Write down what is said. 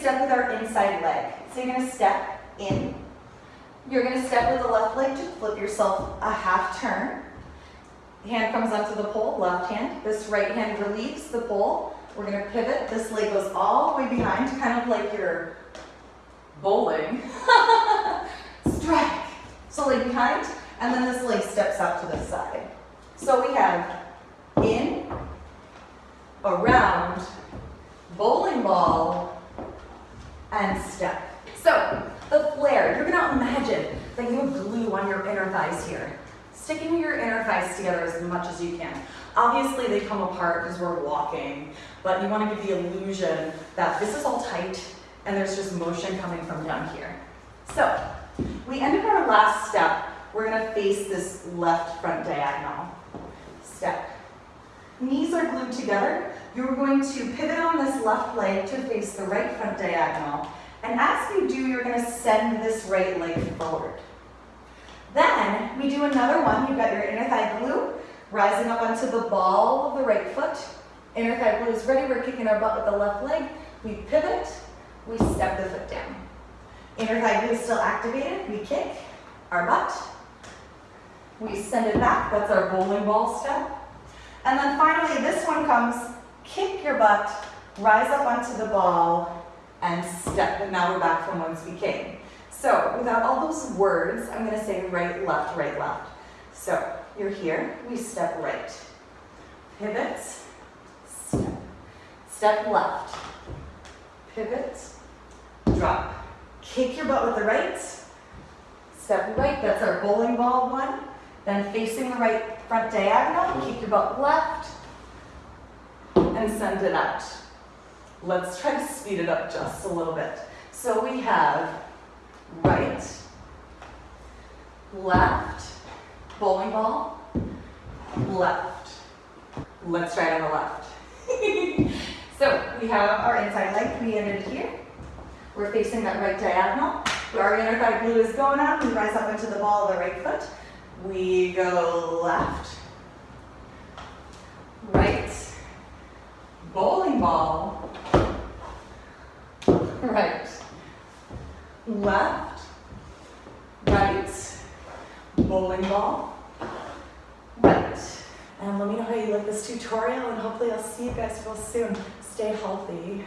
step with our inside leg. So you're gonna step in. You're gonna step with the left leg to flip yourself a half turn. Hand comes up to the pole, left hand. This right hand relieves the pole. We're gonna pivot. This leg goes all the way behind, kind of like you're bowling. Strike. So leg behind, and then this leg steps out to the side. So we have in, around, bowling ball, and step. So the flare, you're gonna imagine that you have glue on your thighs here. Sticking your inner thighs together as much as you can. Obviously they come apart because we're walking, but you wanna give the illusion that this is all tight and there's just motion coming from down here. So we ended our last step. We're gonna face this left front diagonal. Step. Knees are glued together. You're going to pivot on this left leg to face the right front diagonal. And as you do, you're gonna send this right leg forward. Then we do another one. You've got your inner thigh glue rising up onto the ball of the right foot. Inner thigh glue is ready. We're kicking our butt with the left leg. We pivot, we step the foot down. Inner thigh glue is still activated. We kick our butt. We send it back. That's our bowling ball step. And then finally, this one comes, kick your butt, rise up onto the ball, and step. And now we're back from whence we came. So without all those words, I'm going to say right, left, right, left. So you're here, we step right. Pivot, step. Step left. Pivot, drop. Kick your butt with the right. Step right, that's our bowling ball one. Then facing the right front diagonal, kick your butt left, and send it out. Let's try to speed it up just a little bit. So we have right, left, bowling ball, left. Let's try it on the left. so we have our inside leg, we ended here. We're facing that right diagonal. Our inner thigh glue is going up. We rise up into the ball of the right foot. We go left, right, bowling ball, right, left, right, bowling ball, right. And let me know how you like this tutorial and hopefully I'll see you guys real soon. Stay healthy.